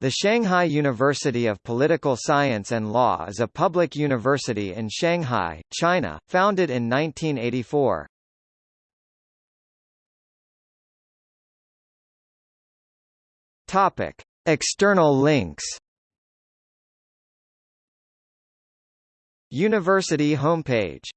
The Shanghai University of Political Science and Law is a public university in Shanghai, China, founded in 1984. Topic: External links. University homepage